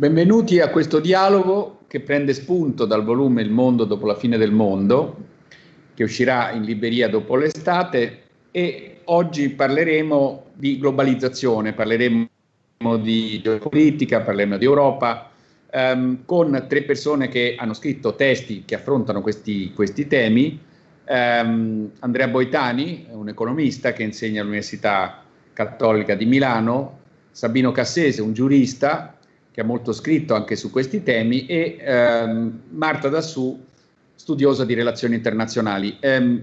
Benvenuti a questo dialogo che prende spunto dal volume Il mondo dopo la fine del mondo, che uscirà in libreria dopo l'estate e oggi parleremo di globalizzazione, parleremo di geopolitica, parleremo di Europa, ehm, con tre persone che hanno scritto testi che affrontano questi, questi temi. Um, Andrea Boitani, un economista che insegna all'Università Cattolica di Milano, Sabino Cassese, un giurista che ha molto scritto anche su questi temi, e um, Marta Dassù, studiosa di relazioni internazionali. Um,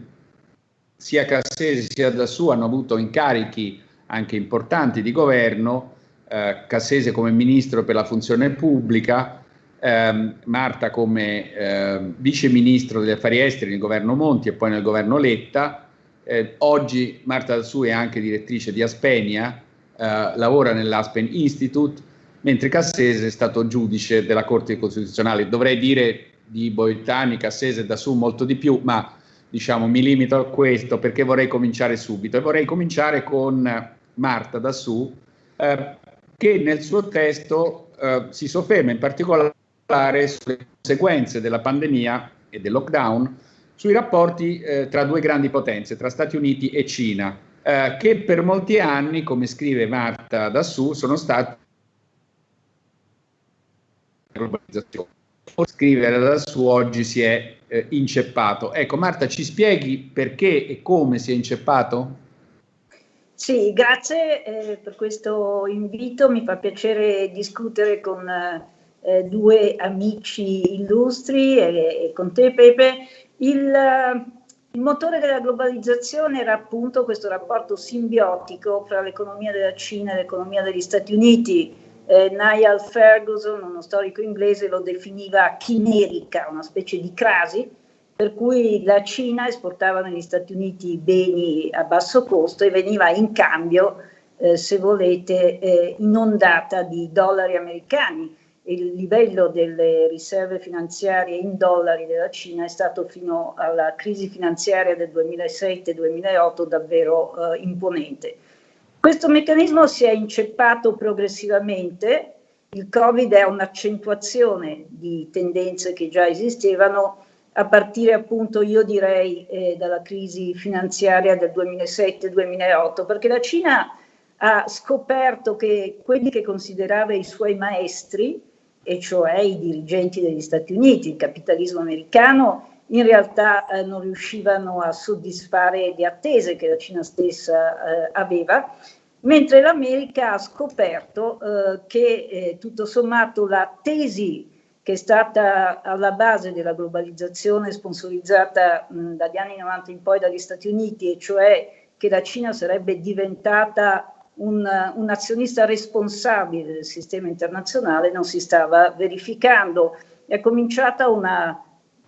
sia Cassese sia Dassù hanno avuto incarichi anche importanti di governo, eh, Cassese come ministro per la funzione pubblica, ehm, Marta come eh, vice ministro degli affari esteri nel governo Monti e poi nel governo Letta. Eh, oggi Marta Dassù è anche direttrice di Aspenia, eh, lavora nell'Aspen Institute, mentre Cassese è stato giudice della Corte Costituzionale. Dovrei dire di Boitani, Cassese e Dassù molto di più, ma diciamo mi limito a questo perché vorrei cominciare subito e vorrei cominciare con Marta Dassù eh, che nel suo testo eh, si sofferma in particolare sulle conseguenze della pandemia e del lockdown sui rapporti eh, tra due grandi potenze, tra Stati Uniti e Cina, eh, che per molti anni, come scrive Marta Dassù, sono stati globalizzazione. Scrivere Dassù oggi si è eh, inceppato. Ecco, Marta, ci spieghi perché e come si è inceppato? Sì, grazie eh, per questo invito. Mi fa piacere discutere con eh, eh, due amici illustri e, e con te Pepe. Il, il, motore della globalizzazione era appunto questo rapporto simbiotico fra l'economia della Cina e l'economia degli Stati Uniti. Eh, Niall Ferguson, uno storico inglese, lo definiva chimerica, una specie di crasi, per cui la Cina esportava negli Stati Uniti beni a basso costo e veniva in cambio, eh, se volete, eh, inondata di dollari americani il livello delle riserve finanziarie in dollari della Cina è stato fino alla crisi finanziaria del 2007-2008 davvero eh, imponente. Questo meccanismo si è inceppato progressivamente, il Covid è un'accentuazione di tendenze che già esistevano. A partire appunto io direi eh, dalla crisi finanziaria del 2007-2008 perché la Cina ha scoperto che quelli che considerava i suoi maestri e cioè i dirigenti degli Stati Uniti, il capitalismo americano, in realtà eh, non riuscivano a soddisfare le attese che la Cina stessa eh, aveva, mentre l'America ha scoperto eh, che eh, tutto sommato la tesi che è stata alla base della globalizzazione sponsorizzata mh, dagli anni 90 in poi dagli Stati Uniti, e cioè che la Cina sarebbe diventata un, un azionista responsabile del sistema internazionale non si stava verificando. È cominciata una,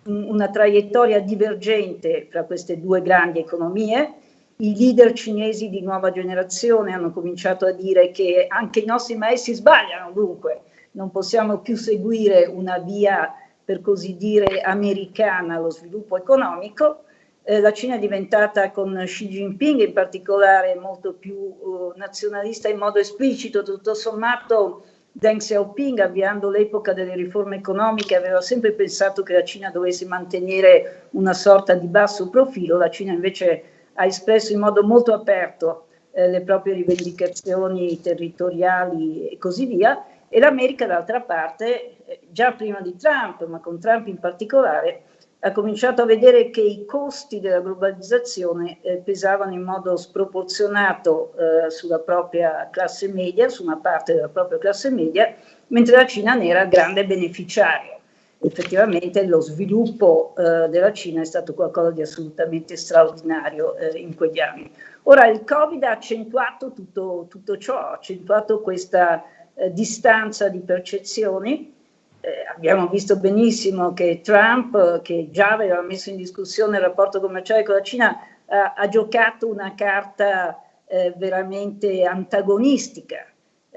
una traiettoria divergente fra queste due grandi economie. I leader cinesi di nuova generazione hanno cominciato a dire che anche i nostri maestri sbagliano, dunque non possiamo più seguire una via per così dire americana allo sviluppo economico. Eh, la Cina è diventata con Xi Jinping in particolare molto più uh, nazionalista in modo esplicito, tutto sommato Deng Xiaoping avviando l'epoca delle riforme economiche aveva sempre pensato che la Cina dovesse mantenere una sorta di basso profilo, la Cina invece ha espresso in modo molto aperto eh, le proprie rivendicazioni territoriali e così via e l'America d'altra parte, eh, già prima di Trump, ma con Trump in particolare, ha cominciato a vedere che i costi della globalizzazione eh, pesavano in modo sproporzionato eh, sulla propria classe media, su una parte della propria classe media, mentre la Cina ne era grande beneficiario. Effettivamente lo sviluppo eh, della Cina è stato qualcosa di assolutamente straordinario eh, in quegli anni. Ora il Covid ha accentuato tutto, tutto ciò, ha accentuato questa eh, distanza di percezioni, eh, abbiamo visto benissimo che Trump, che già aveva messo in discussione il rapporto commerciale con la Cina, eh, ha giocato una carta eh, veramente antagonistica.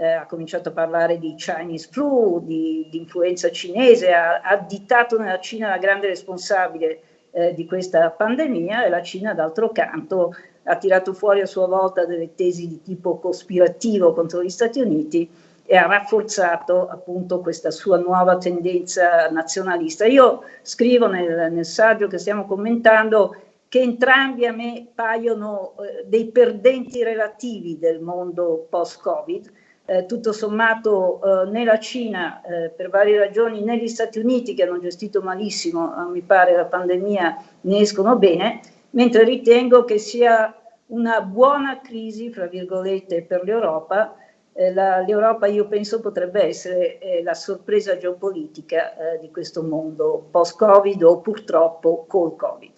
Eh, ha cominciato a parlare di Chinese flu, di, di influenza cinese, ha additato nella Cina la grande responsabile eh, di questa pandemia e la Cina d'altro canto ha tirato fuori a sua volta delle tesi di tipo cospirativo contro gli Stati Uniti e ha rafforzato appunto questa sua nuova tendenza nazionalista. Io scrivo nel, nel saggio che stiamo commentando che entrambi a me paiono eh, dei perdenti relativi del mondo post-Covid. Eh, tutto sommato eh, né la Cina, eh, per varie ragioni, né gli Stati Uniti, che hanno gestito malissimo, mi pare, la pandemia, ne escono bene, mentre ritengo che sia una buona crisi, fra virgolette, per l'Europa, eh, l'Europa io penso potrebbe essere eh, la sorpresa geopolitica eh, di questo mondo post-Covid o purtroppo col Covid.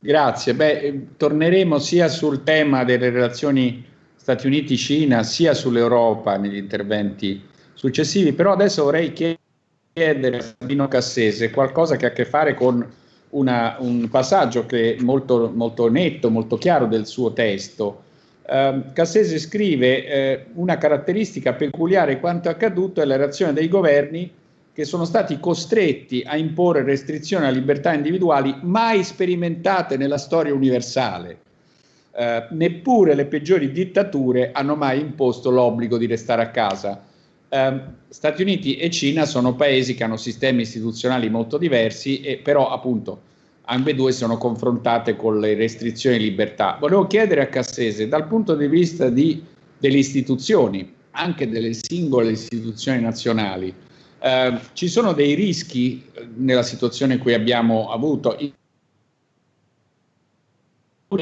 Grazie, Beh, eh, torneremo sia sul tema delle relazioni Stati Uniti-Cina sia sull'Europa negli interventi successivi, però adesso vorrei chiedere a Sabino Cassese qualcosa che ha a che fare con una, un passaggio che è molto, molto netto, molto chiaro del suo testo, eh, Cassese scrive eh, una caratteristica peculiare quanto accaduto è la reazione dei governi che sono stati costretti a imporre restrizioni alle libertà individuali mai sperimentate nella storia universale. Eh, neppure le peggiori dittature hanno mai imposto l'obbligo di restare a casa. Eh, Stati Uniti e Cina sono paesi che hanno sistemi istituzionali molto diversi e però appunto ambedue sono confrontate con le restrizioni di libertà. Volevo chiedere a Cassese, dal punto di vista di, delle istituzioni, anche delle singole istituzioni nazionali, eh, ci sono dei rischi eh, nella situazione in cui abbiamo avuto,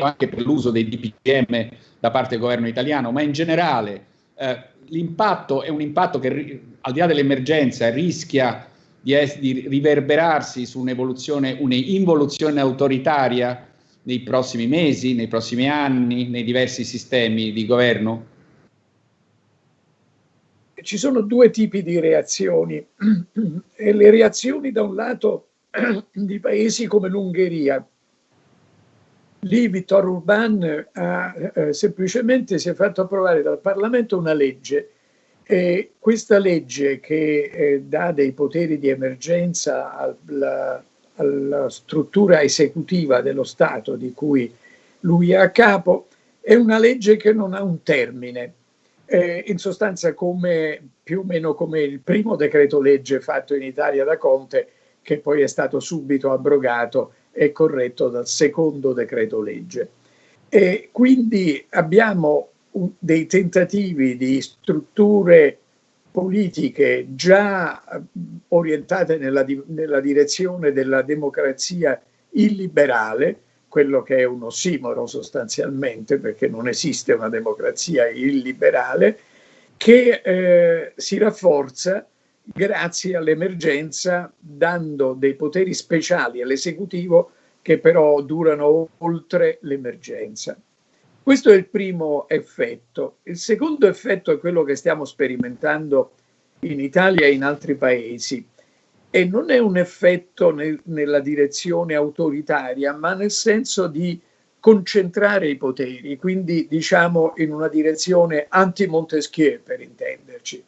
anche per l'uso dei DPM da parte del governo italiano, ma in generale eh, l'impatto è un impatto che al di là dell'emergenza rischia di, di riverberarsi su un'evoluzione, un'involuzione autoritaria nei prossimi mesi, nei prossimi anni, nei diversi sistemi di governo? Ci sono due tipi di reazioni. E le reazioni da un lato di paesi come l'Ungheria. Lì Vittor Urban ha, eh, semplicemente si è fatto approvare dal Parlamento una legge e questa legge che eh, dà dei poteri di emergenza alla, alla, struttura esecutiva dello Stato di cui lui è a capo è una legge che non ha un termine. Eh, in sostanza come, più o meno come il primo decreto legge fatto in Italia da Conte che poi è stato subito abrogato e corretto dal secondo decreto legge. E quindi abbiamo dei tentativi di strutture politiche già orientate nella, nella direzione della democrazia illiberale, quello che è un ossimoro sostanzialmente, perché non esiste una democrazia illiberale, che eh, si rafforza grazie all'emergenza dando dei poteri speciali all'esecutivo che però durano oltre l'emergenza. Questo è il primo effetto. Il secondo effetto è quello che stiamo sperimentando in Italia e in altri paesi e non è un effetto nel, nella direzione autoritaria, ma nel senso di concentrare i poteri, quindi diciamo in una direzione anti-Montesquieu per intenderci.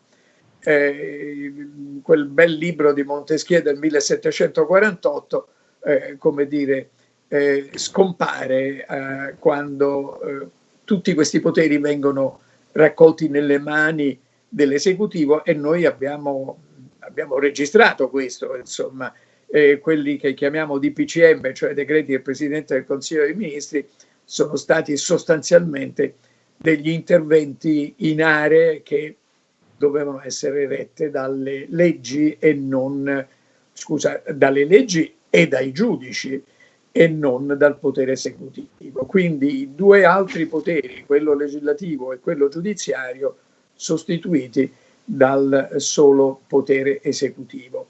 Eh, quel bel libro di Montesquieu del 1748, eh, come dire, eh, scompare eh, quando eh, tutti questi poteri vengono raccolti nelle mani dell'esecutivo e noi abbiamo, abbiamo registrato questo, insomma, quelli che chiamiamo DPCM, cioè decreti del Presidente del Consiglio dei Ministri, sono stati sostanzialmente degli interventi in aree che dovevano essere rette dalle leggi e non, scusa, dalle leggi e dai giudici e non dal potere esecutivo. Quindi i due altri poteri, quello legislativo e quello giudiziario, sostituiti dal solo potere esecutivo.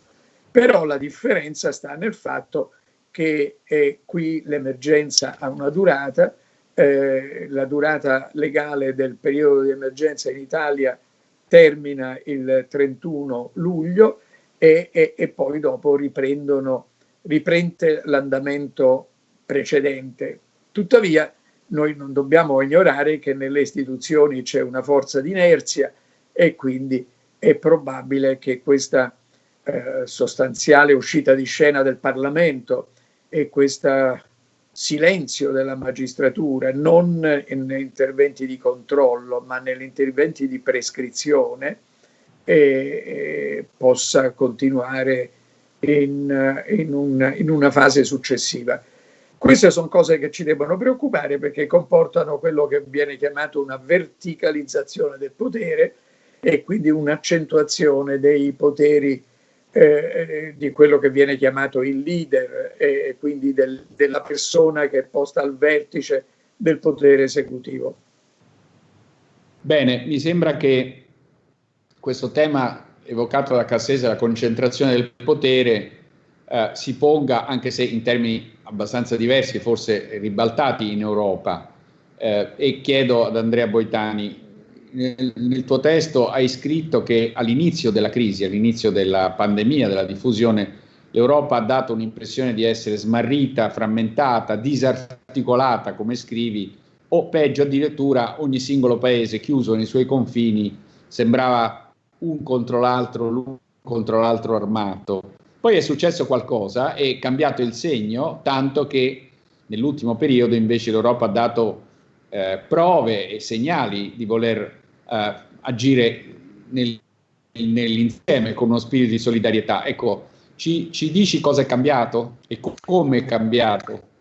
Però la differenza sta nel fatto che eh, qui l'emergenza ha una durata, eh, la durata legale del periodo di emergenza in Italia termina il 31 luglio e, e, e poi dopo riprendono riprende l'andamento precedente. Tuttavia, noi non dobbiamo ignorare che nelle istituzioni c'è una forza di inerzia e quindi è probabile che questa eh, sostanziale uscita di scena del Parlamento e questa silenzio della magistratura, non in interventi di controllo, ma negli interventi di prescrizione, eh, possa continuare in, in, un, in una fase successiva. Queste sono cose che ci devono preoccupare perché comportano quello che viene chiamato una verticalizzazione del potere e quindi un'accentuazione dei poteri eh, di quello che viene chiamato il leader e quindi del, della persona che è posta al vertice del potere esecutivo. Bene, mi sembra che questo tema evocato da Cassese, la concentrazione del potere, eh, si ponga, anche se in termini abbastanza diversi, forse ribaltati in Europa. Eh, e chiedo ad Andrea Boitani, nel, nel, tuo testo hai scritto che all'inizio della crisi, all'inizio della pandemia, della diffusione, l'Europa ha dato un'impressione di essere smarrita, frammentata, disarticolata, come scrivi, o peggio addirittura ogni singolo paese chiuso nei suoi confini sembrava un contro l'altro, l'un contro l'altro armato. Poi è successo qualcosa, è cambiato il segno, tanto che nell'ultimo periodo invece l'Europa ha dato eh, prove e segnali di voler eh, agire nel, nell'insieme con uno spirito di solidarietà. Ecco, ci, ci dici cosa è cambiato e co- come è cambiato?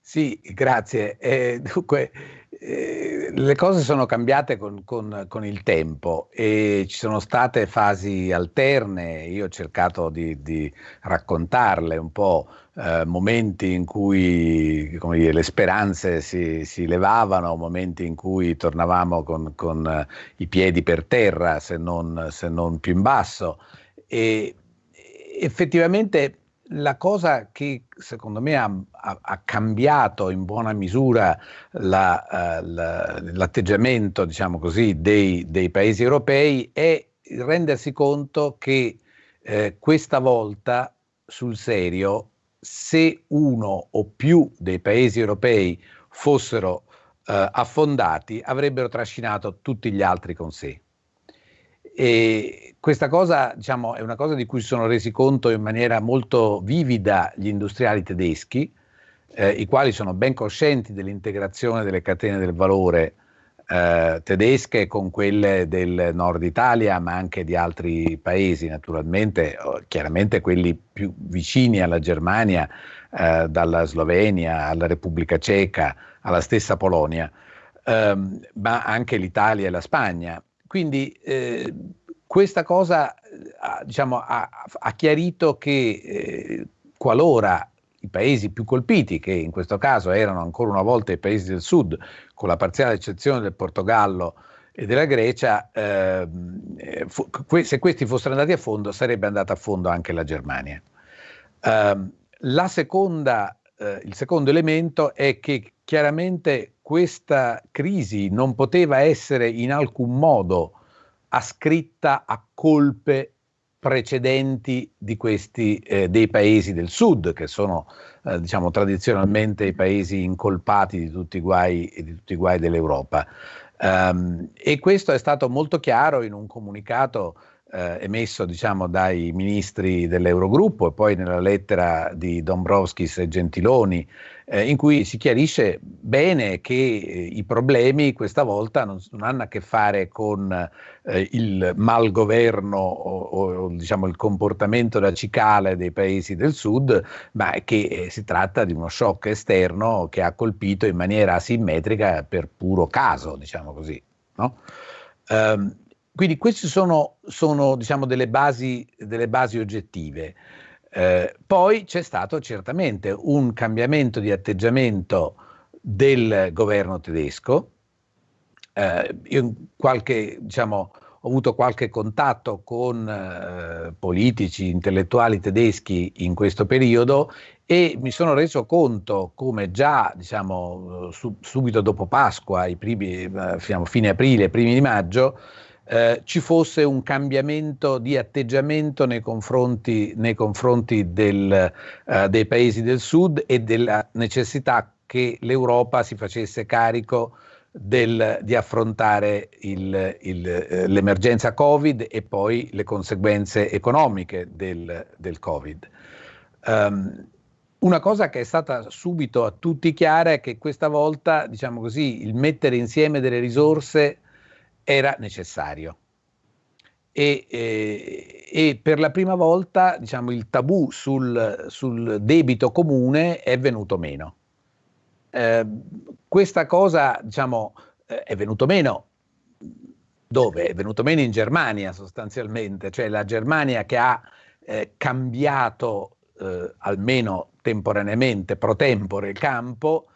Sì, grazie. Eh, dunque, eh, le cose sono cambiate con, con, con, il tempo e ci sono state fasi alterne, io ho cercato di, di raccontarle un po', eh, momenti in cui dire, le speranze si, si, levavano, momenti in cui tornavamo con, con uh, i piedi per terra, se non, se non più in basso. E effettivamente la cosa che secondo me ha, ha, ha cambiato in buona misura la, uh, la, l'atteggiamento, diciamo così, dei, dei, paesi europei è rendersi conto che eh, questa volta sul serio, se uno o più dei paesi europei fossero eh, affondati, avrebbero trascinato tutti gli altri con sé. E questa cosa diciamo, è una cosa di cui si sono resi conto in maniera molto vivida gli industriali tedeschi, eh, i quali sono ben coscienti dell'integrazione delle catene del valore eh, tedesche con quelle del nord Italia, ma anche di altri paesi, naturalmente, chiaramente quelli più vicini alla Germania, eh, dalla Slovenia alla Repubblica Ceca, alla stessa Polonia, ehm, ma anche l'Italia e la Spagna. Quindi eh, questa cosa diciamo, ha, ha, chiarito che eh, qualora i paesi più colpiti, che in questo caso erano ancora una volta i paesi del sud, con la parziale eccezione del Portogallo e della Grecia, eh, se questi fossero andati a fondo sarebbe andata a fondo anche la Germania. Um, la seconda, eh, il secondo elemento è che chiaramente questa crisi non poteva essere in alcun modo ascritta a colpe precedenti di questi, eh, dei paesi del sud, che sono eh, diciamo, tradizionalmente i paesi incolpati di tutti i guai, tutti i guai dell'Europa. Um, e questo è stato molto chiaro in un comunicato eh, emesso diciamo, dai ministri dell'Eurogruppo e poi nella lettera di Dombrovskis e Gentiloni, eh, in cui si chiarisce bene che eh, i problemi questa volta non, non, hanno a che fare con eh, il malgoverno o, o diciamo, il comportamento da cicale dei paesi del sud, ma che eh, si tratta di uno shock esterno che ha colpito in maniera asimmetrica per puro caso, diciamo così. No? Um, quindi queste sono, sono diciamo, delle, basi, delle basi oggettive. Eh, poi c'è stato certamente un cambiamento di atteggiamento del governo tedesco. Eh, io qualche, diciamo, ho avuto qualche contatto con eh, politici, intellettuali tedeschi in questo periodo e mi sono reso conto come già diciamo, su, subito dopo Pasqua, primi, eh, fine aprile, primi di maggio, eh, ci fosse un cambiamento di atteggiamento nei confronti, nei confronti del, eh, dei paesi del sud e della necessità che l'Europa si facesse carico del, di affrontare il, il, eh, l'emergenza Covid e poi le conseguenze economiche del, del Covid. Um, una cosa che è stata subito a tutti chiara è che questa volta, diciamo così, il mettere insieme delle risorse era necessario. E, e, e per la prima volta, diciamo, il tabù sul, sul debito comune è venuto meno. Eh, questa cosa, diciamo, eh, è venuto meno dove? È venuto meno in Germania sostanzialmente, cioè la Germania che ha eh, cambiato eh, almeno temporaneamente, pro tempore, il campo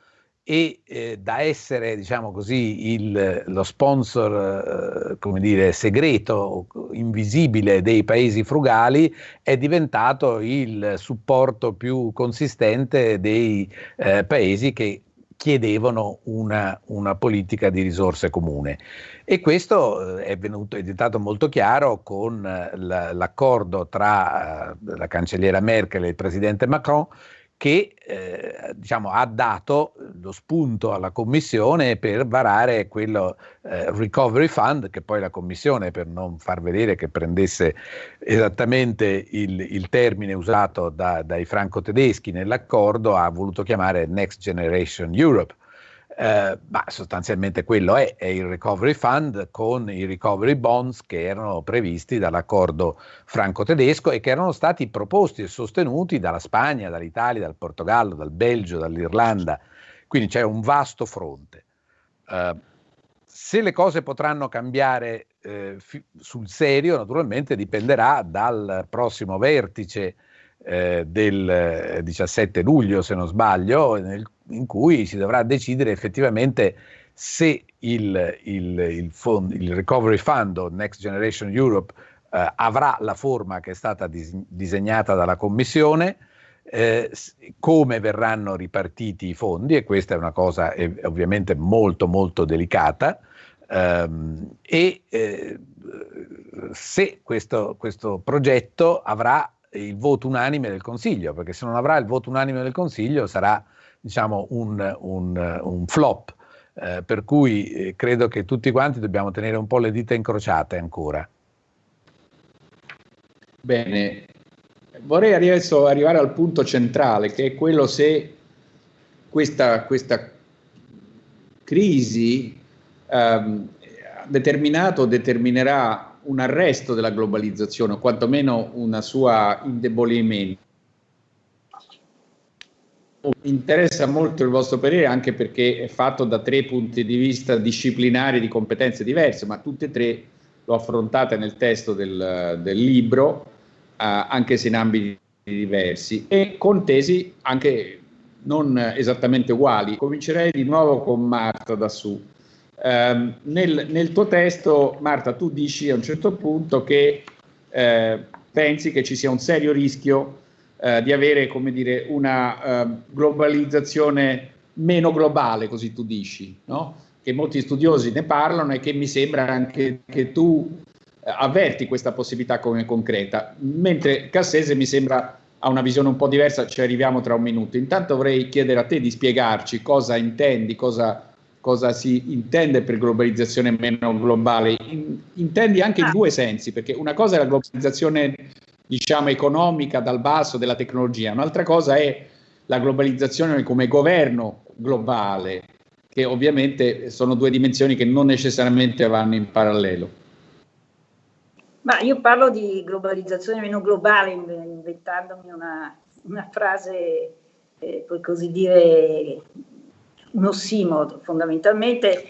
e eh, da essere, diciamo così, il, lo sponsor, eh, come dire, segreto, invisibile dei paesi frugali, è diventato il supporto più consistente dei eh, paesi che chiedevano una, una, politica di risorse comune. E questo eh, è, venuto, è diventato molto chiaro con eh, l'accordo tra eh, la cancelliera Merkel e il presidente Macron che eh, diciamo, ha dato lo spunto alla Commissione per varare quello eh, Recovery Fund, che poi la Commissione, per non far vedere che prendesse esattamente il, il termine usato da, dai franco-tedeschi nell'accordo, ha voluto chiamare Next Generation Europe eh, ma sostanzialmente quello è, è, il Recovery Fund con i Recovery Bonds che erano previsti dall'accordo franco-tedesco e che erano stati proposti e sostenuti dalla Spagna, dall'Italia, dal Portogallo, dal Belgio, dall'Irlanda. Quindi c'è un vasto fronte. Eh, se le cose potranno cambiare eh, fi- sul serio, naturalmente dipenderà dal prossimo vertice eh, del 17 luglio, se non sbaglio, nel in cui si dovrà decidere effettivamente se il, il, il, fond, il Recovery Fund o Next Generation Europe eh, avrà la forma che è stata dis- disegnata dalla Commissione, eh, come verranno ripartiti i fondi, e questa è una cosa eh, ovviamente molto molto delicata, ehm, e eh, se questo, questo progetto avrà il voto unanime del Consiglio, perché se non avrà il voto unanime del Consiglio sarà diciamo, un, un, un flop, eh, per cui eh, credo che tutti quanti dobbiamo tenere un po' le dita incrociate ancora. Bene, vorrei adesso arrivare al punto centrale, che è quello se questa, questa crisi ehm, ha determinato o determinerà un arresto della globalizzazione, o quantomeno un suo indebolimento interessa molto il vostro parere anche perché è fatto da tre punti di vista disciplinari di competenze diverse, ma tutte e tre lo affrontate nel testo del, del libro, eh, anche se in ambiti diversi, e con tesi anche non esattamente uguali. Comincerei di nuovo con Marta da su. Eh, nel, nel, tuo testo, Marta, tu dici a un certo punto che eh, pensi che ci sia un serio rischio eh, di avere come dire, una uh, globalizzazione meno globale, così tu dici, no? che molti studiosi ne parlano e che mi sembra anche che tu eh, avverti questa possibilità come concreta, mentre Cassese mi sembra ha una visione un po' diversa, ci arriviamo tra un minuto. Intanto vorrei chiedere a te di spiegarci cosa intendi, cosa, cosa si intende per globalizzazione meno globale. In, intendi anche in ah. due sensi, perché una cosa è la globalizzazione diciamo, economica dal basso della tecnologia, un'altra cosa è la globalizzazione come governo globale, che ovviamente sono due dimensioni che non necessariamente vanno in parallelo. Ma io parlo di globalizzazione meno globale inventandomi una, una frase, eh, puoi così dire, un ossimoro fondamentalmente,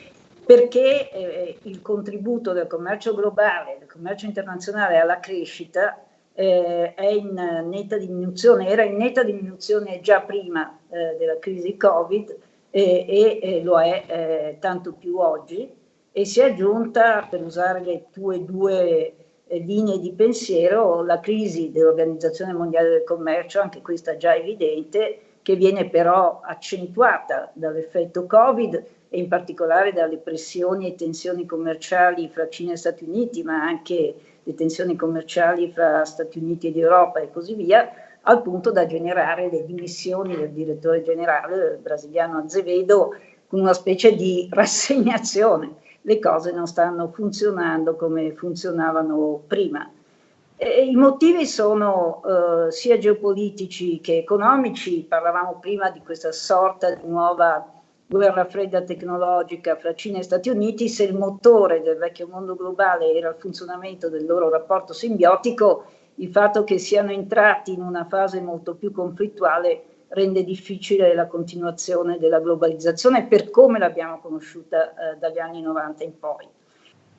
perché eh, il contributo del commercio globale, del commercio internazionale alla crescita eh, è in netta diminuzione, era in netta diminuzione già prima eh, della crisi Covid e, e lo è eh, tanto più oggi e si è aggiunta, per usare le tue due eh, linee di pensiero, la crisi dell'Organizzazione Mondiale del Commercio, anche questa già evidente, che viene però accentuata dall'effetto Covid e in particolare dalle pressioni e tensioni commerciali fra Cina e Stati Uniti, ma anche le tensioni commerciali fra Stati Uniti ed Europa e così via, al punto da generare le dimissioni del direttore generale del brasiliano Azevedo con una specie di rassegnazione. Le cose non stanno funzionando come funzionavano prima. I motivi sono eh, sia geopolitici che economici, parlavamo prima di questa sorta di nuova guerra fredda tecnologica fra Cina e Stati Uniti, se il motore del vecchio mondo globale era il funzionamento del loro rapporto simbiotico, il fatto che siano entrati in una fase molto più conflittuale rende difficile la continuazione della globalizzazione per come l'abbiamo conosciuta eh, dagli anni 90 in poi.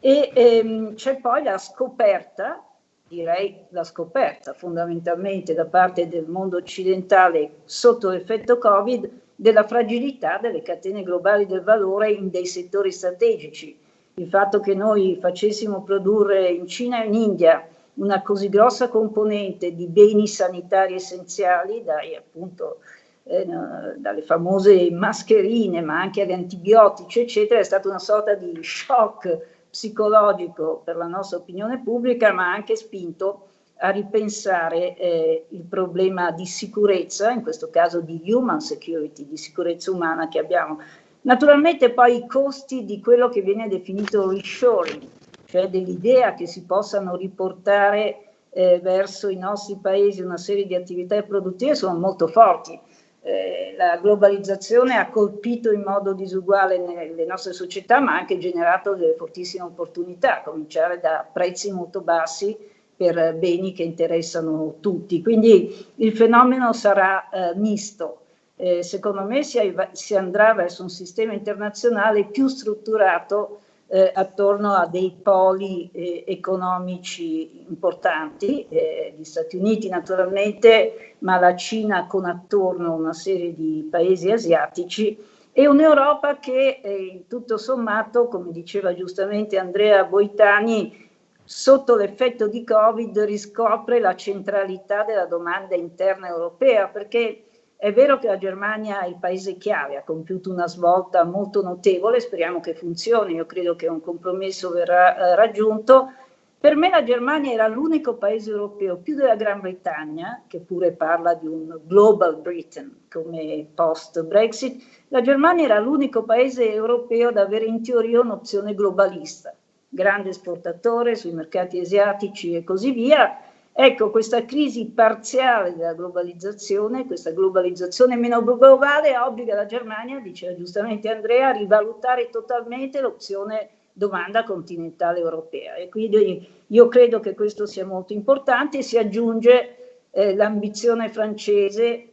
E ehm, c'è poi la scoperta, direi la scoperta fondamentalmente da parte del mondo occidentale sotto l'effetto Covid, della fragilità delle catene globali del valore in dei settori strategici. Il fatto che noi facessimo produrre in Cina e in India una così grossa componente di beni sanitari essenziali, dai appunto eh, dalle famose mascherine, ma anche agli antibiotici, eccetera, è stata una sorta di shock psicologico per la nostra opinione pubblica, ma ha anche spinto a ripensare eh, il problema di sicurezza, in questo caso di human security, di sicurezza umana che abbiamo. Naturalmente poi i costi di quello che viene definito reshoring, cioè dell'idea che si possano riportare eh, verso i nostri paesi una serie di attività produttive sono molto forti. Eh, la globalizzazione ha colpito in modo disuguale nelle nostre società, ma ha anche generato delle fortissime opportunità, a cominciare da prezzi molto bassi per beni che interessano tutti. Quindi il fenomeno sarà eh, misto. Eh, secondo me si, si, andrà verso un sistema internazionale più strutturato eh, attorno a dei poli eh, economici importanti, eh, gli Stati Uniti naturalmente, ma la Cina con attorno una serie di paesi asiatici e un'Europa che eh, tutto sommato, come diceva giustamente Andrea Boitani, sotto l'effetto di Covid riscopre la centralità della domanda interna europea, perché è vero che la Germania è il paese chiave, ha compiuto una svolta molto notevole, speriamo che funzioni, io credo che un compromesso verrà eh, raggiunto. Per me la Germania era l'unico paese europeo, più della Gran Bretagna, che pure parla di un global Britain come post-Brexit, la Germania era l'unico paese europeo ad avere in teoria un'opzione globalista grande esportatore sui mercati asiatici e così via. Ecco, questa crisi parziale della globalizzazione, questa globalizzazione meno globale, obbliga la Germania, diceva giustamente Andrea, a rivalutare totalmente l'opzione domanda continentale europea. E quindi io credo che questo sia molto importante. Si aggiunge eh, l'ambizione francese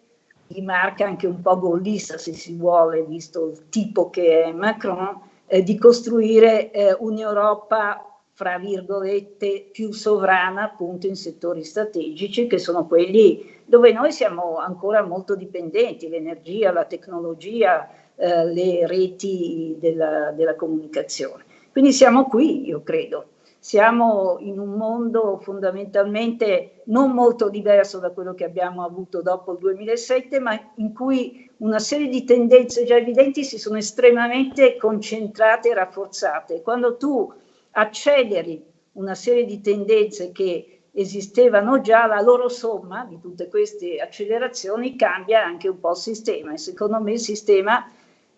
di marca anche un po' gollista, se si vuole, visto il tipo che è Macron, eh, di costruire eh, un'Europa fra virgolette più sovrana appunto in settori strategici che sono quelli dove noi siamo ancora molto dipendenti, l'energia, la tecnologia, eh, le reti della, della comunicazione. Quindi siamo qui, io credo. Siamo in un mondo fondamentalmente non molto diverso da quello che abbiamo avuto dopo il 2007, ma in cui una serie di tendenze già evidenti si sono estremamente concentrate e rafforzate. Quando tu acceleri una serie di tendenze che esistevano già, la loro somma di tutte queste accelerazioni cambia anche un po' il sistema e secondo me il sistema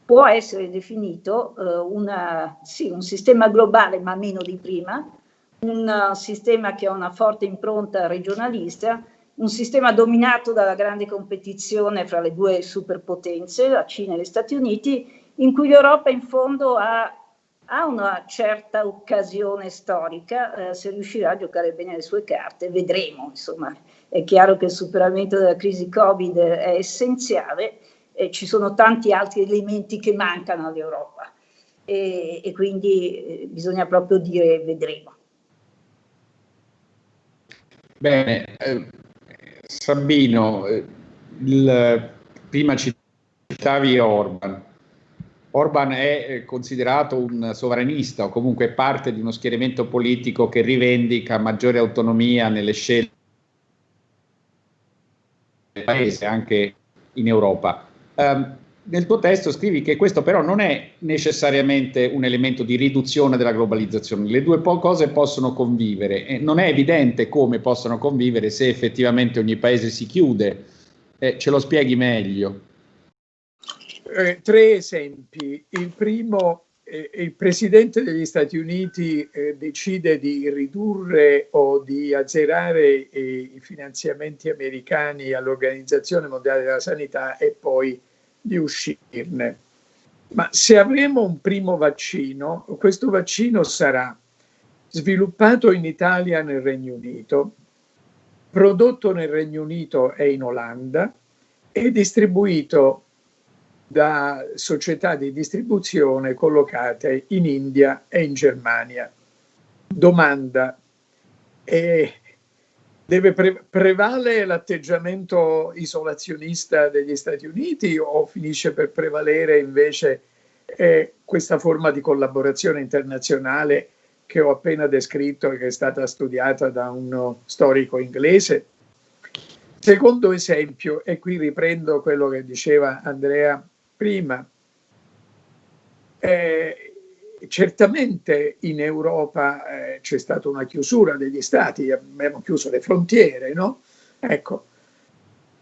può essere definito eh, una, sì, un sistema globale ma meno di prima, un sistema che ha una forte impronta regionalista, un sistema dominato dalla grande competizione fra le due superpotenze, la Cina e gli Stati Uniti, in cui l'Europa in fondo ha, ha una certa occasione storica, eh, se riuscirà a giocare bene le sue carte, vedremo, insomma, è chiaro che il superamento della crisi Covid è essenziale e ci sono tanti altri elementi che mancano all'Europa e, e quindi eh, bisogna proprio dire vedremo. Bene, eh, Sabino, eh, il, prima citavi Orban. Orban è eh, considerato un sovranista o comunque parte di uno schieramento politico che rivendica maggiore autonomia nelle scelte del paese, anche in Europa. Um, nel tuo testo scrivi che questo però non è necessariamente un elemento di riduzione della globalizzazione, le due cose possono convivere e non è evidente come possono convivere se effettivamente ogni paese si chiude. Eh, ce lo spieghi meglio? Eh, tre esempi. Il primo eh, il Presidente degli Stati Uniti eh, decide di ridurre o di azzerare eh, i finanziamenti americani all'Organizzazione Mondiale della Sanità e poi di uscirne. Ma se avremo un primo vaccino, questo vaccino sarà sviluppato in Italia nel Regno Unito, prodotto nel Regno Unito e in Olanda e distribuito da società di distribuzione collocate in India e in Germania. Domanda, eh, deve pre prevale l'atteggiamento isolazionista degli Stati Uniti o finisce per prevalere invece eh, questa forma di collaborazione internazionale che ho appena descritto e che è stata studiata da uno storico inglese? Secondo esempio, e qui riprendo quello che diceva Andrea prima. Eh, certamente in Europa eh, c'è stata una chiusura degli stati, abbiamo chiuso le frontiere, no? Ecco,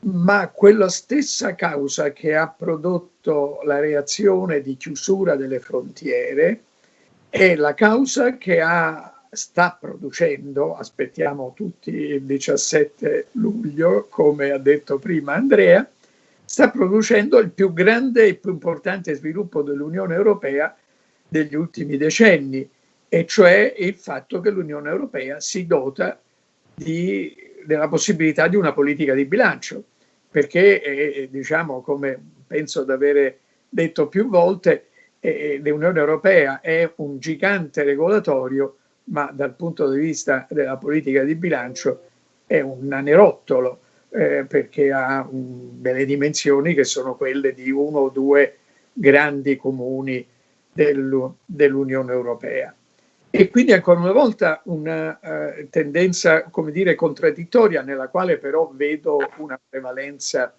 ma quella stessa causa che ha prodotto la reazione di chiusura delle frontiere è la causa che ha, sta producendo, aspettiamo tutti il 17 luglio, come ha detto prima Andrea, sta producendo il più grande e più importante sviluppo dell'Unione Europea degli ultimi decenni, e cioè il fatto che l'Unione Europea si dota di, della possibilità di una politica di bilancio, perché eh, diciamo come penso di avere detto più volte, eh, l'Unione Europea è un gigante regolatorio, ma dal punto di vista della politica di bilancio è un nanerottolo eh, perché ha um, delle dimensioni che sono quelle di uno o due grandi comuni del, dell'Unione Europea. E quindi ancora una volta una uh, tendenza, come dire, contraddittoria, nella quale però vedo una prevalenza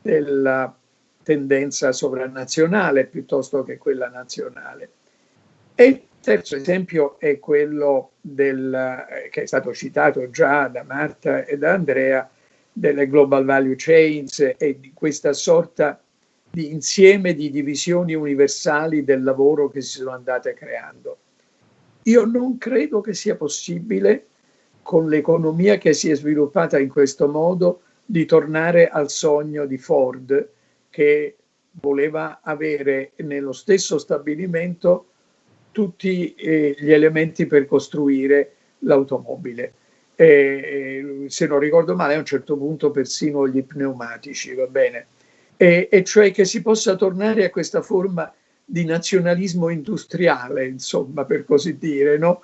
della tendenza sovranazionale piuttosto che quella nazionale. E il terzo esempio è quello del, eh, che è stato citato già da Marta e da Andrea, delle global value chains e di questa sorta di insieme di divisioni universali del lavoro che si sono andate creando. Io non credo che sia possibile, con l'economia che si è sviluppata in questo modo, di tornare al sogno di Ford che voleva avere nello stesso stabilimento tutti eh, gli elementi per costruire l'automobile e, se non ricordo male a un certo punto persino gli pneumatici, va bene, e, e cioè che si possa tornare a questa forma di nazionalismo industriale, insomma, per così dire, no?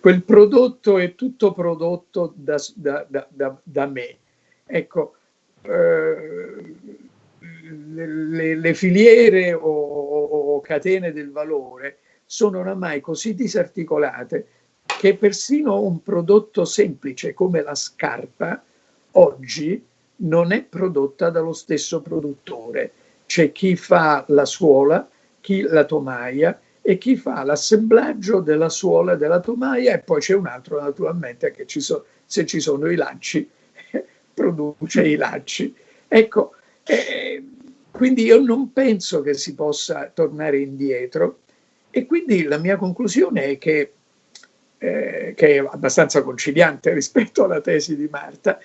quel prodotto è tutto prodotto da, da, da, da me. Ecco, eh, le, le, filiere o, o catene del valore sono oramai così disarticolate che persino un prodotto semplice come la scarpa oggi non è prodotta dallo stesso produttore. C'è chi fa la suola, chi la tomaia e chi fa l'assemblaggio della suola e della tomaia e poi c'è un altro naturalmente che ci so, se ci sono i lacci produce i lacci. Ecco, eh, quindi io non penso che si possa tornare indietro e quindi la mia conclusione è che eh, che è abbastanza conciliante rispetto alla tesi di Marta,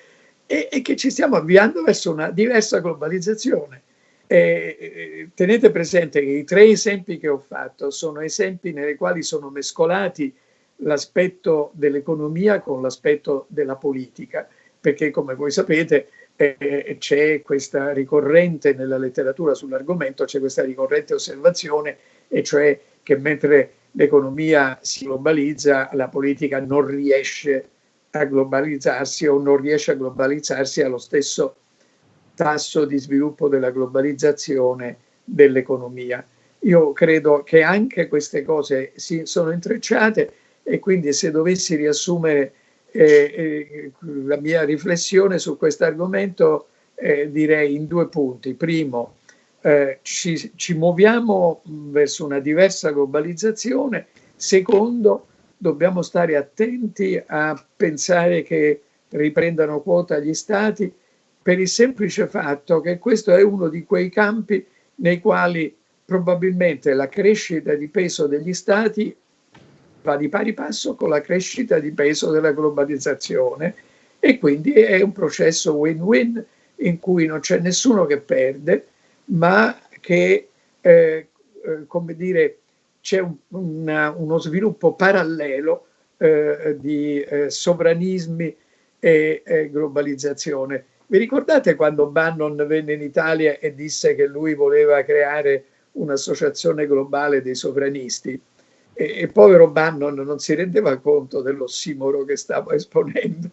e, e che ci stiamo avviando verso una diversa globalizzazione. Eh, tenete presente che i tre esempi che ho fatto sono esempi nei quali sono mescolati l'aspetto dell'economia con l'aspetto della politica, perché come voi sapete eh, c'è questa ricorrente nella letteratura sull'argomento, c'è questa ricorrente osservazione, e cioè che mentre l'economia si globalizza, la politica non riesce a globalizzarsi o non riesce a globalizzarsi allo stesso tasso di sviluppo della globalizzazione dell'economia. Io credo che anche queste cose si sono intrecciate e quindi se dovessi riassumere eh, eh, la mia riflessione su questo argomento eh, direi in due punti. Primo, eh, ci, ci muoviamo verso una diversa globalizzazione. Secondo, dobbiamo stare attenti a pensare che riprendano quota gli stati per il semplice fatto che questo è uno di quei campi nei quali probabilmente la crescita di peso degli stati va di pari passo con la crescita di peso della globalizzazione e quindi è un processo win-win in cui non c'è nessuno che perde, ma che, eh, eh, come dire, c'è un, uno sviluppo parallelo eh, di eh, sovranismi e globalizzazione. Vi ricordate quando Bannon venne in Italia e disse che lui voleva creare un'associazione globale dei sovranisti? E, e povero Bannon non si rendeva conto dell'ossimoro che stava esponendo.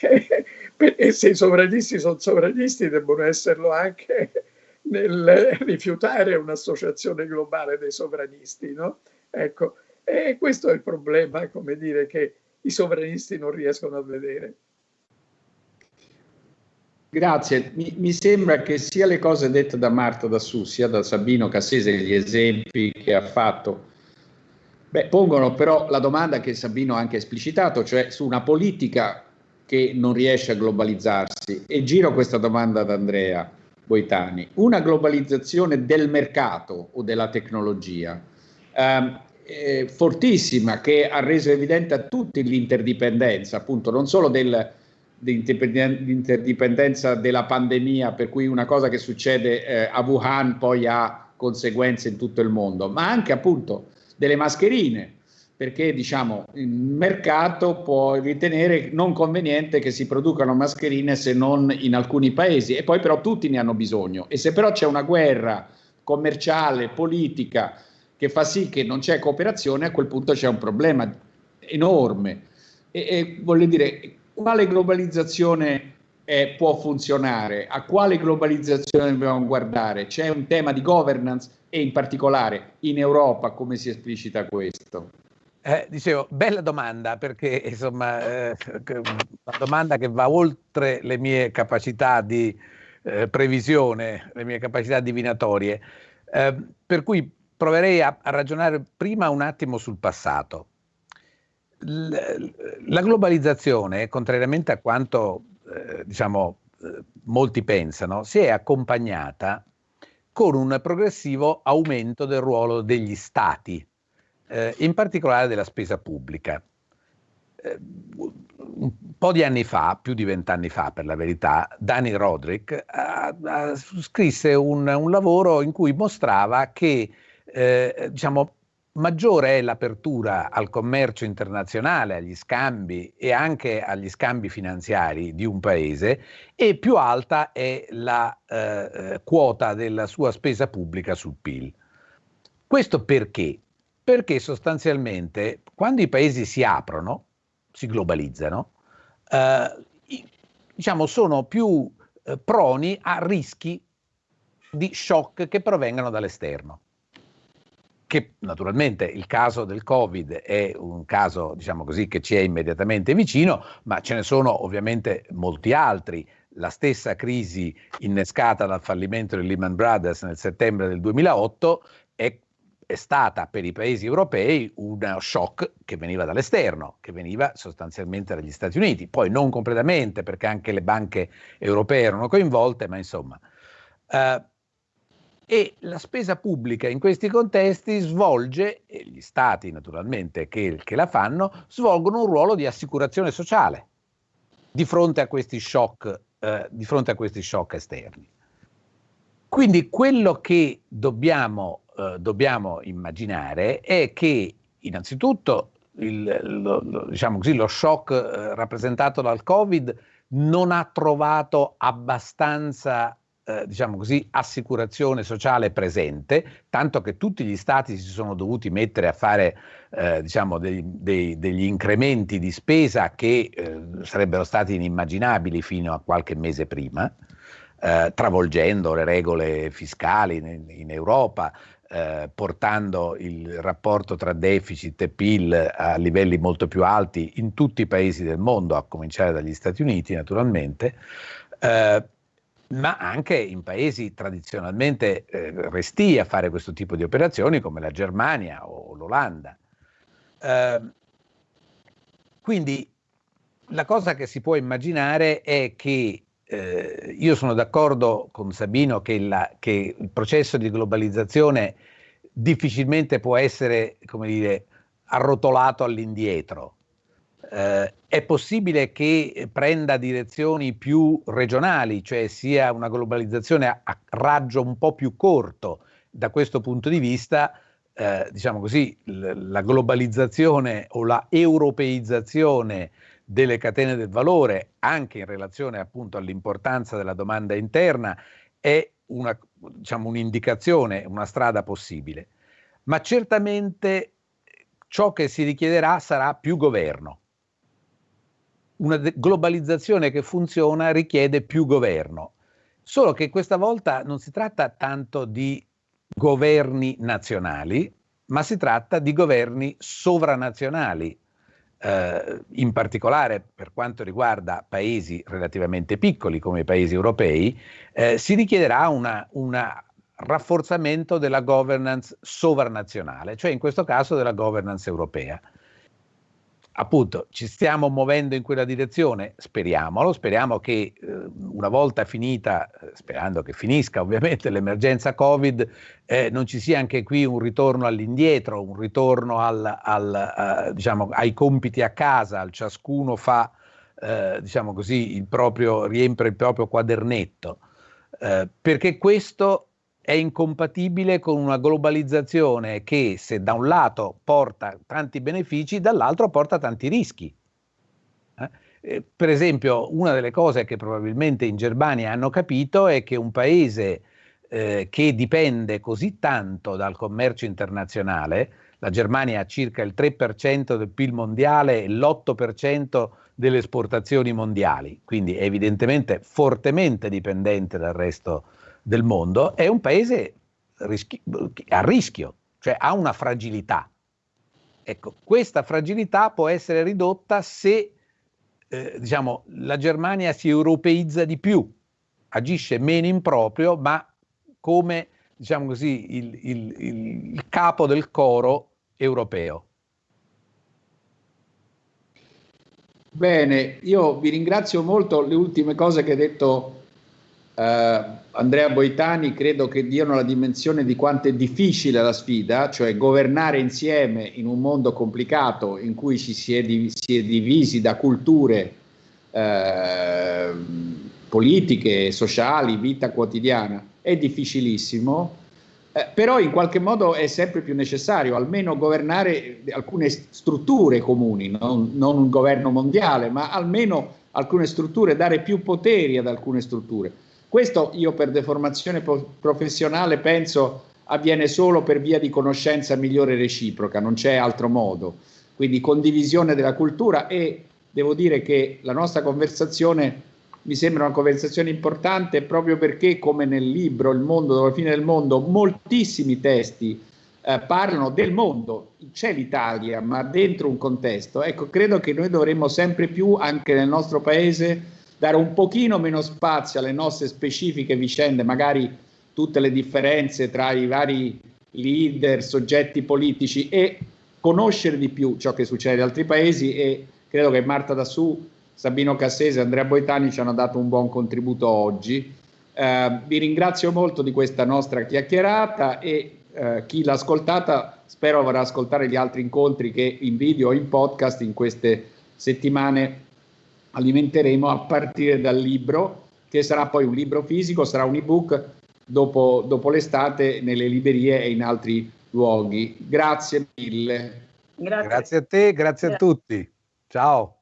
e se i sovranisti sono sovranisti, devono esserlo anche nel rifiutare un'associazione globale dei sovranisti, no? Ecco, e questo è il problema, come dire, che i sovranisti non riescono a vedere. Grazie, mi, mi, sembra che sia le cose dette da Marta Dassù, sia da Sabino Cassese, gli esempi che ha fatto, beh, pongono però la domanda che Sabino ha anche esplicitato, cioè su una politica che non riesce a globalizzarsi. E giro questa domanda ad Andrea Boitani. Una globalizzazione del mercato o della tecnologia ehm, eh, fortissima che ha reso evidente a tutti l'interdipendenza, appunto, non solo del, l'interdipendenza della pandemia, per cui una cosa che succede eh, a Wuhan poi ha conseguenze in tutto il mondo, ma anche appunto delle mascherine, perché diciamo il mercato può ritenere non conveniente che si producano mascherine se non in alcuni paesi e poi però tutti ne hanno bisogno e se però c'è una guerra commerciale, politica che fa sì che non c'è cooperazione, a quel punto c'è un problema enorme. E, e voglio dire, quale globalizzazione eh, può funzionare? A quale globalizzazione dobbiamo guardare? C'è un tema di governance e in particolare in Europa come si esplicita questo? Eh, dicevo, bella domanda perché insomma eh, una domanda che va oltre le mie capacità di eh, previsione, le mie capacità divinatorie, eh, per cui proverei a, a, ragionare prima un attimo sul passato. L, la globalizzazione, contrariamente a quanto eh, diciamo, eh, molti pensano, si è accompagnata con un progressivo aumento del ruolo degli stati eh, in particolare della spesa pubblica. Eh, un po' di anni fa, più di vent'anni fa per la verità, Danny Roderick ha, ha, scrisse un, un, lavoro in cui mostrava che eh, diciamo, maggiore è l'apertura al commercio internazionale, agli scambi e anche agli scambi finanziari di un paese e più alta è la eh, eh quota della sua spesa pubblica sul PIL. Questo perché? Perché sostanzialmente quando i paesi si aprono, si globalizzano, eh, diciamo sono più eh, proni a rischi di shock che provengano dall'esterno. Che naturalmente il caso del Covid è un caso, diciamo così, che ci è immediatamente vicino, ma ce ne sono ovviamente molti altri. La stessa crisi innescata dal fallimento di Lehman Brothers nel settembre del 2008 è stata per i paesi europei uno shock che veniva dall'esterno, che veniva sostanzialmente dagli Stati Uniti, poi non completamente perché anche le banche europee erano coinvolte, ma insomma. Uh, e la spesa pubblica in questi contesti svolge, e gli stati naturalmente che, che la fanno, svolgono un ruolo di assicurazione sociale di fronte a questi shock, uh, di fronte a questi shock esterni. Quindi quello che dobbiamo eh, dobbiamo immaginare è che innanzitutto il, lo, lo, diciamo così, lo shock eh, rappresentato dal Covid non ha trovato abbastanza eh, diciamo così, assicurazione sociale presente, tanto che tutti gli stati si sono dovuti mettere a fare eh, diciamo, dei, dei, degli incrementi di spesa che eh, sarebbero stati inimmaginabili fino a qualche mese prima. Travolgendo le regole fiscali in, in Europa, eh, portando il rapporto tra deficit e PIL a livelli molto più alti in tutti i paesi del mondo, a cominciare dagli Stati Uniti naturalmente, eh, ma anche in paesi tradizionalmente eh, resti a fare questo tipo di operazioni come la Germania o l'Olanda. Ehm, quindi la cosa che si può immaginare è che eh, io sono d'accordo con Sabino che, la, che, il processo di globalizzazione difficilmente può essere, come dire, arrotolato all'indietro. Eh, è possibile che prenda direzioni più regionali, cioè sia una globalizzazione a, a raggio un po' più corto. Da questo punto di vista, eh, diciamo così, la globalizzazione o la europeizzazione delle catene del valore, anche in relazione appunto all'importanza della domanda interna, è una, diciamo, un'indicazione, una strada possibile. Ma certamente ciò che si richiederà sarà più governo. Una globalizzazione che funziona richiede più governo. Solo che questa volta non si tratta tanto di governi nazionali, ma si tratta di governi sovranazionali, eh, in particolare per quanto riguarda paesi relativamente piccoli come i paesi europei, eh, si richiederà un rafforzamento della governance sovranazionale, cioè in questo caso della governance europea appunto ci stiamo muovendo in quella direzione, speriamolo, speriamo che eh, una volta finita, eh, sperando che finisca ovviamente l'emergenza Covid, eh, non ci sia anche qui un ritorno all'indietro, un ritorno al, al, uh, diciamo, ai compiti a casa, al ciascuno fa, eh, diciamo così, il proprio, riempie il proprio quadernetto, eh, perché questo è incompatibile con una globalizzazione che se da un lato porta tanti benefici, dall'altro porta tanti rischi. Eh? eh per esempio, una delle cose che probabilmente in Germania hanno capito è che un paese eh, che dipende così tanto dal commercio internazionale, la Germania ha circa il 3% del PIL mondiale e l'8% delle esportazioni mondiali, quindi è evidentemente fortemente dipendente dal resto del mondo, è un paese rischi- a rischio, cioè ha una fragilità. Ecco, questa fragilità può essere ridotta se eh, diciamo, la Germania si europeizza di più, agisce meno in proprio, ma come diciamo così, il, il, il capo del coro europeo. Bene, io vi ringrazio molto. Le ultime cose che hai detto Uh, Andrea Boitani credo che diano la dimensione di quanto è difficile la sfida, cioè governare insieme in un mondo complicato in cui ci si è, div si è divisi da culture uh, politiche, sociali, vita quotidiana, è difficilissimo, uh, però in qualche modo è sempre più necessario almeno governare alcune strutture comuni, non, non un governo mondiale, ma almeno alcune strutture, dare più poteri ad alcune strutture. Questo io per deformazione professionale penso avviene solo per via di conoscenza migliore reciproca, non c'è altro modo. Quindi condivisione della cultura e devo dire che la nostra conversazione mi sembra una conversazione importante proprio perché come nel libro Il mondo dopo la fine del mondo moltissimi testi eh, parlano del mondo, c'è l'Italia ma dentro un contesto. Ecco, credo che noi dovremmo sempre più anche nel nostro paese dare un pochino meno spazio alle nostre specifiche vicende, magari tutte le differenze tra i vari leader, soggetti politici e conoscere di più ciò che succede in altri paesi e credo che Marta Dassù, Sabino Cassese e Andrea Boitani ci hanno dato un buon contributo oggi. Eh, vi ringrazio molto di questa nostra chiacchierata e eh, chi l'ha ascoltata spero avrà ascoltare gli altri incontri che in video o in podcast in queste settimane alimenteremo a partire dal libro, che sarà poi un libro fisico, sarà un ebook dopo, dopo l'estate nelle librerie e in altri luoghi. Grazie mille. Grazie, grazie a te, grazie, grazie a tutti. Ciao.